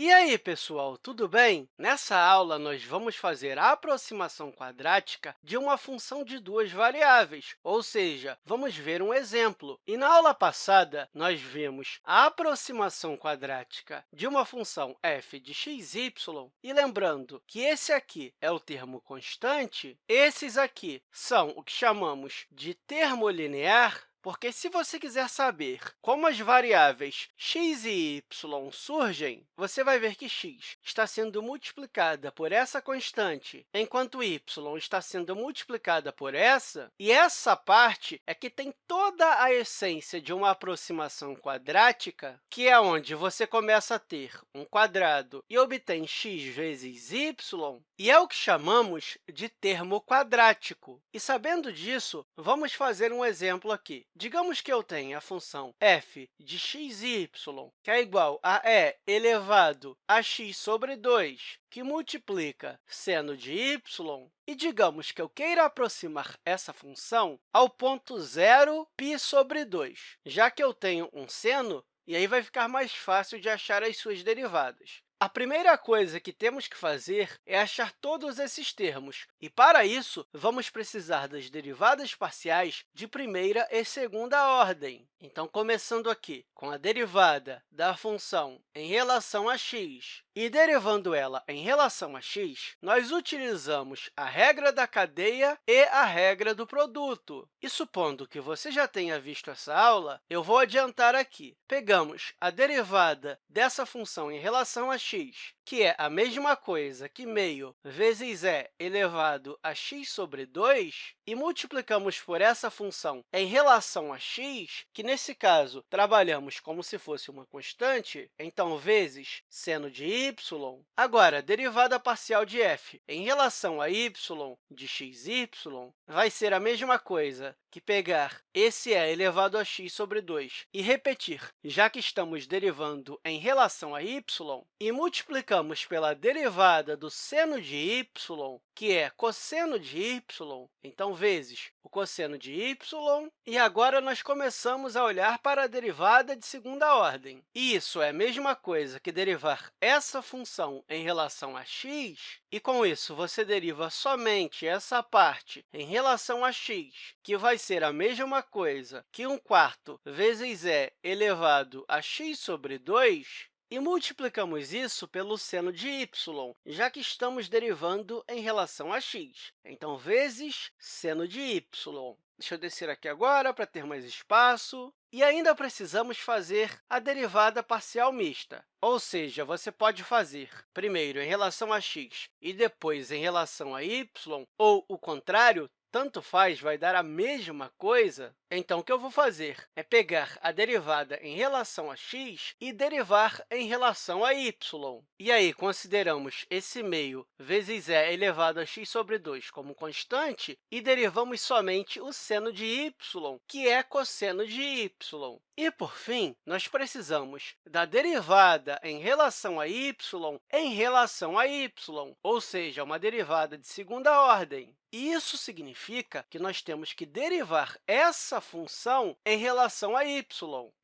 E aí, pessoal, tudo bem? Nessa aula, nós vamos fazer a aproximação quadrática de uma função de duas variáveis, ou seja, vamos ver um exemplo. E na aula passada, nós vimos a aproximação quadrática de uma função f de x, y, e lembrando que esse aqui é o termo constante, esses aqui são o que chamamos de termo linear, porque se você quiser saber como as variáveis x e y surgem, você vai ver que x está sendo multiplicada por essa constante, enquanto y está sendo multiplicada por essa, e essa parte é que tem toda a essência de uma aproximação quadrática, que é onde você começa a ter um quadrado e obtém x vezes y, e é o que chamamos de termo quadrático. E, sabendo disso, vamos fazer um exemplo aqui. Digamos que eu tenha a função f de x e y, que é igual a e elevado a x sobre 2, que multiplica seno de y, e digamos que eu queira aproximar essa função ao ponto zero π sobre 2, já que eu tenho um seno, e aí vai ficar mais fácil de achar as suas derivadas. A primeira coisa que temos que fazer é achar todos esses termos, e, para isso, vamos precisar das derivadas parciais de primeira e segunda ordem. Então, começando aqui com a derivada da função em relação a x e derivando ela em relação a x, nós utilizamos a regra da cadeia e a regra do produto. E, supondo que você já tenha visto essa aula, eu vou adiantar aqui. Pegamos a derivada dessa função em relação a x, que é a mesma coisa que meio vezes e elevado a x sobre 2, e multiplicamos por essa função em relação a x, que, nesse caso, trabalhamos como se fosse uma constante, então, vezes seno de y. Agora, derivada parcial de f em relação a y de xy vai ser a mesma coisa que pegar esse e elevado a x sobre 2 e repetir, já que estamos derivando em relação a y, e multiplicamos pela derivada do seno de y, que é cosseno de y, então, vezes o cosseno de y, e agora nós começamos a olhar para a derivada de segunda ordem. E isso é a mesma coisa que derivar essa função em relação a x, e, com isso, você deriva somente essa parte em relação a x, que vai ser a mesma coisa que 1 quarto vezes e elevado a x sobre 2, e multiplicamos isso pelo seno de y, já que estamos derivando em relação a x. Então, vezes seno de y. Deixa eu descer aqui agora para ter mais espaço. E ainda precisamos fazer a derivada parcial mista, ou seja, você pode fazer primeiro em relação a x e depois em relação a y, ou o contrário, tanto faz, vai dar a mesma coisa, então, o que eu vou fazer é pegar a derivada em relação a x e derivar em relação a y. E aí, consideramos esse meio vezes e elevado a x sobre 2 como constante e derivamos somente o seno de y, que é cosseno de y. E, por fim, nós precisamos da derivada em relação a y em relação a y, ou seja, uma derivada de segunda ordem. Isso significa que nós temos que derivar essa função em relação a y.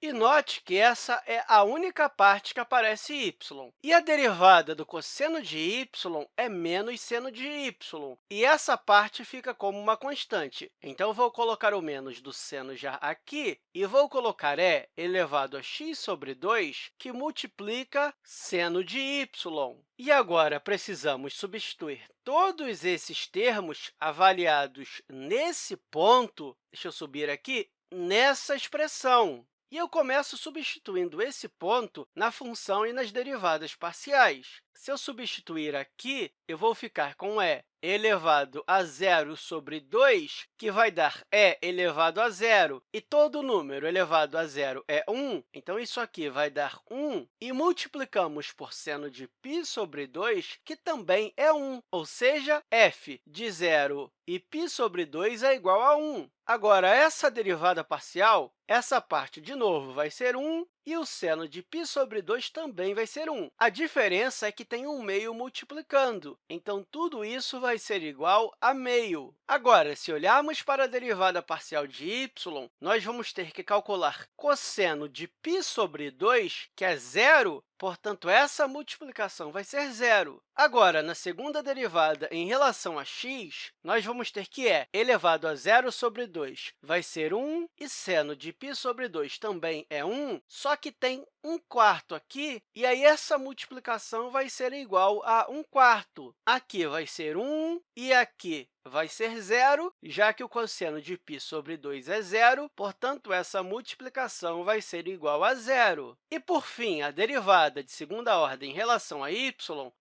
E note que essa é a única parte que aparece y. E a derivada do cosseno de y é menos seno de y, e essa parte fica como uma constante. Então, vou colocar o menos do seno já aqui e vou colocar e elevado a x sobre 2, que multiplica seno de y. E agora, precisamos substituir todos esses termos avaliados nesse ponto, deixa eu subir aqui, nessa expressão. E eu começo substituindo esse ponto na função e nas derivadas parciais. Se eu substituir aqui, eu vou ficar com e elevado a zero sobre 2, que vai dar e elevado a zero. E todo número elevado a zero é 1, então isso aqui vai dar 1. E multiplicamos por seno de π sobre 2, que também é 1, ou seja, f de zero e π sobre 2 é igual a 1. Agora, essa derivada parcial, essa parte, de novo, vai ser 1, e o seno de π sobre 2 também vai ser 1. A diferença é que tem um meio multiplicando, então tudo isso vai ser igual a meio. Agora, se olharmos para a derivada parcial de y, nós vamos ter que calcular cosseno de π sobre 2, que é zero, portanto, essa multiplicação vai ser zero. Agora, na segunda derivada em relação a x, nós vamos ter que é elevado a zero sobre 2 vai ser 1, e seno de π sobre 2 também é 1, só que tem 1 quarto aqui, e aí essa multiplicação vai ser igual a 1 quarto. Aqui vai ser 1 e aqui vai ser zero, já que o cosseno de π sobre 2 é zero, portanto, essa multiplicação vai ser igual a zero. E, por fim, a derivada de segunda ordem em relação a y,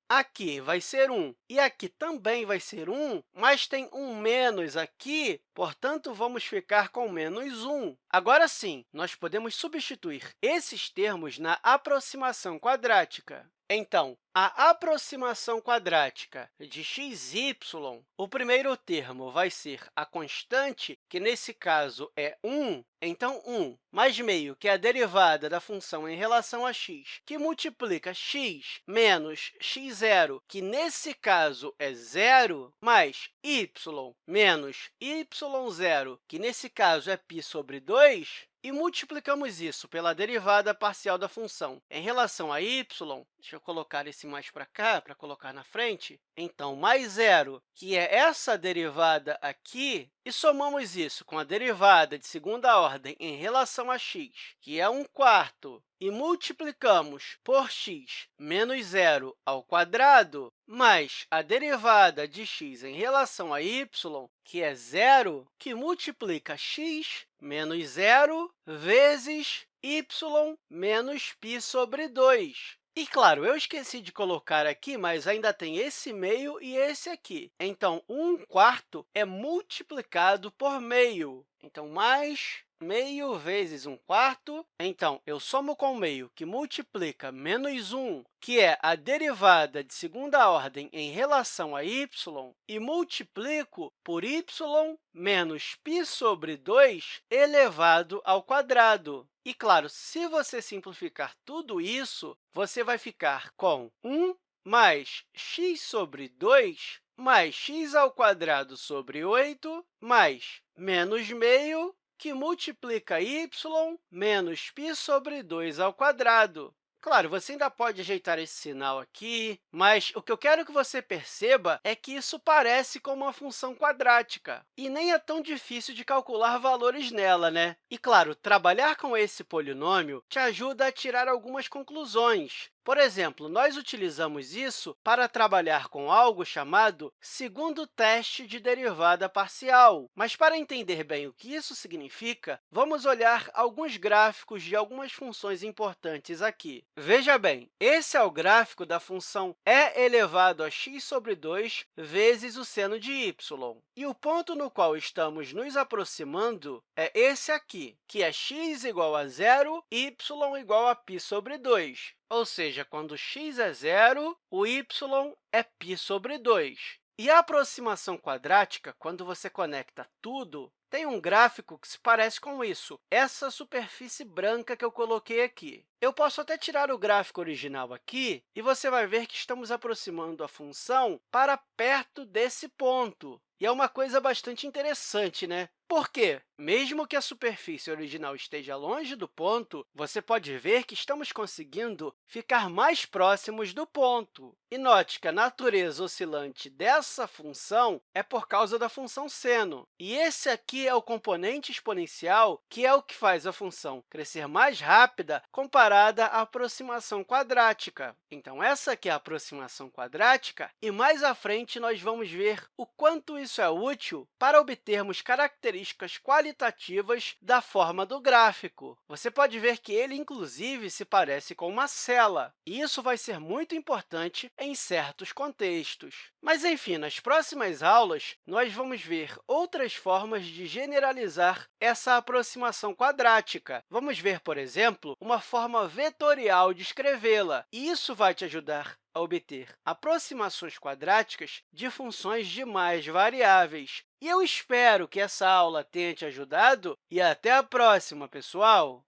aqui vai ser 1 e aqui também vai ser 1, mas tem um menos aqui, portanto, vamos ficar com menos 1. Agora sim, nós podemos substituir esses termos na aproximação quadrática. Então, a aproximação quadrática de x, y, o primeiro termo vai ser a constante, que nesse caso é 1, então 1 mais meio, que é a derivada da função em relação a x, que multiplica x menos x0, que nesse caso é zero, mais y menos y0, que nesse caso é π sobre 2, e multiplicamos isso pela derivada parcial da função. Em relação a y, deixa eu colocar esse mais para cá, para colocar na frente, então, mais zero, que é essa derivada aqui, e somamos isso com a derivada de segunda ordem em relação a x, que é 1 quarto, e multiplicamos por x menos zero ao quadrado, mais a derivada de x em relação a y, que é zero, que multiplica x menos zero vezes y menos π sobre 2. E, claro, eu esqueci de colocar aqui, mas ainda tem esse meio e esse aqui. Então, 1 quarto é multiplicado por meio. Então, mais meio vezes 1 quarto. Então, eu somo com meio, que multiplica menos 1, que é a derivada de segunda ordem em relação a y, e multiplico por y menos π sobre 2 elevado ao quadrado. E, claro, se você simplificar tudo isso, você vai ficar com 1 mais x sobre 2 mais x ao quadrado sobre 8 mais menos meio que multiplica y menos π sobre 2 ao quadrado. Claro, você ainda pode ajeitar esse sinal aqui, mas o que eu quero que você perceba é que isso parece com uma função quadrática, e nem é tão difícil de calcular valores nela, né? E, claro, trabalhar com esse polinômio te ajuda a tirar algumas conclusões, por exemplo, nós utilizamos isso para trabalhar com algo chamado segundo teste de derivada parcial. Mas, para entender bem o que isso significa, vamos olhar alguns gráficos de algumas funções importantes aqui. Veja bem, esse é o gráfico da função e elevado a x sobre 2 vezes o seno de y. E o ponto no qual estamos nos aproximando é esse aqui, que é x igual a zero, y igual a π sobre 2. Ou seja, quando x é zero, o y é π sobre 2. E a aproximação quadrática, quando você conecta tudo, tem um gráfico que se parece com isso, essa superfície branca que eu coloquei aqui. Eu posso até tirar o gráfico original aqui, e você vai ver que estamos aproximando a função para perto desse ponto. E é uma coisa bastante interessante, né? Por quê? Mesmo que a superfície original esteja longe do ponto, você pode ver que estamos conseguindo ficar mais próximos do ponto. E note que a natureza oscilante dessa função é por causa da função seno. E esse aqui é o componente exponencial, que é o que faz a função crescer mais rápida comparada à aproximação quadrática. Então, essa aqui é a aproximação quadrática, e mais à frente nós vamos ver o quanto isso é útil para obtermos características qualitativas da forma do gráfico. Você pode ver que ele, inclusive, se parece com uma cela, e isso vai ser muito importante em certos contextos. Mas, enfim, nas próximas aulas, nós vamos ver outras formas de generalizar essa aproximação quadrática. Vamos ver, por exemplo, uma forma vetorial de escrevê-la, e isso vai te ajudar a obter aproximações quadráticas de funções de mais variáveis. E eu espero que essa aula tenha te ajudado e até a próxima, pessoal!